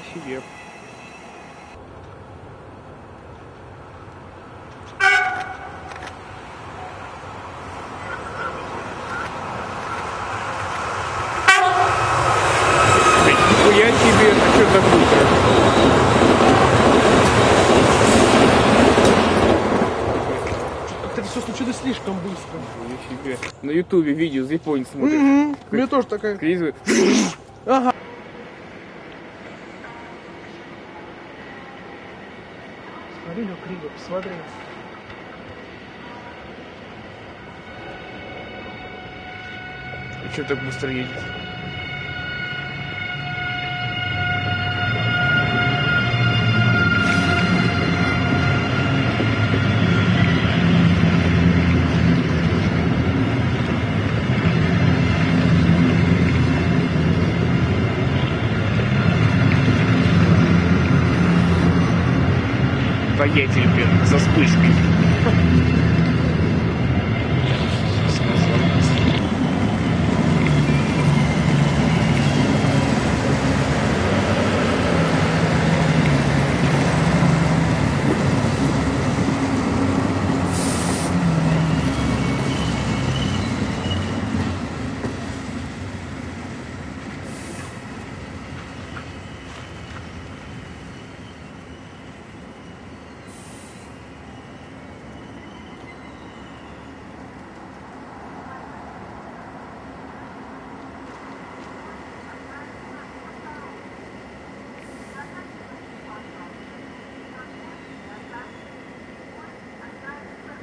вполне себе. слишком быстро. На ютубе видео с Японии смотришь. Угу. Мне тоже такая. Кризис. Ага. Смотри, ну криво, посмотри. И что так быстро едет? Воятель, блин, со вспышкой.